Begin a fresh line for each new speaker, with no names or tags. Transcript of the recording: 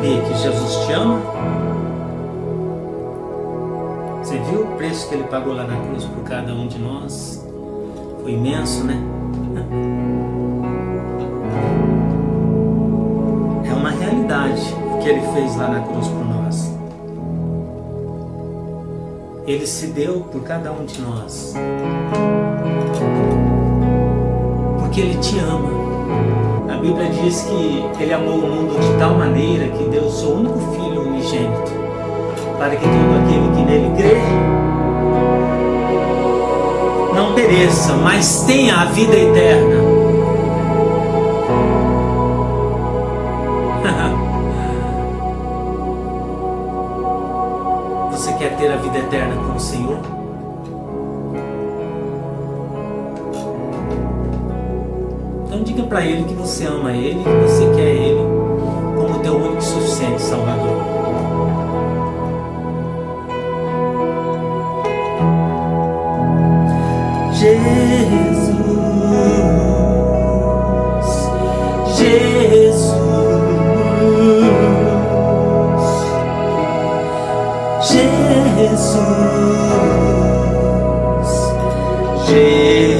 saber que Jesus te ama? Você viu o preço que ele pagou lá na cruz por cada um de nós? Foi imenso, né? É uma realidade o que ele fez lá na cruz por nós. Ele se deu por cada um de nós. Porque ele te ama. Bíblia diz que ele amou o mundo de tal maneira que deu o seu único filho unigênito, para que todo aquele que nele crê não pereça, mas tenha a vida eterna. Você quer ter a vida eterna com o Senhor? Então diga para Ele que você ama Ele, que você quer Ele como teu único e suficiente Salvador. Jesus, Jesus, Jesus.